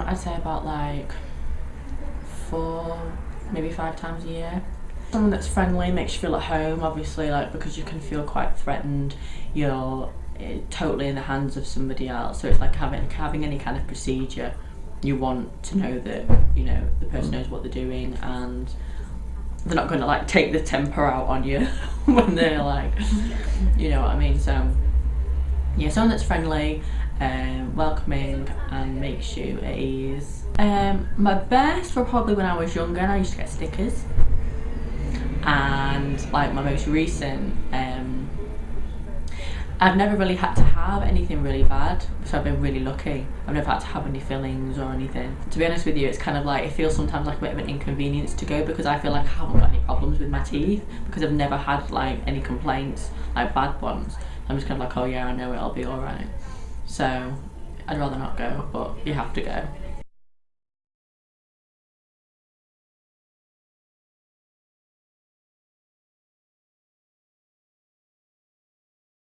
I'd say about like four, maybe five times a year. Someone that's friendly makes you feel at home, obviously, like because you can feel quite threatened. You're eh, totally in the hands of somebody else. So it's like having having any kind of procedure. You want to know that you know the person knows what they're doing and they're not going to like take the temper out on you when they're like, you know what I mean. So yeah, someone that's friendly, um, welcoming, and makes you at ease. Um, my best were probably when I was younger and I used to get stickers. And like my most recent, um, I've never really had to have anything really bad, so I've been really lucky. I've never had to have any fillings or anything. To be honest with you, it's kind of like, it feels sometimes like a bit of an inconvenience to go because I feel like I haven't got any problems with my teeth because I've never had like any complaints, like bad ones. I'm just kind of like, oh yeah, I know it'll be alright. So I'd rather not go, but you have to go.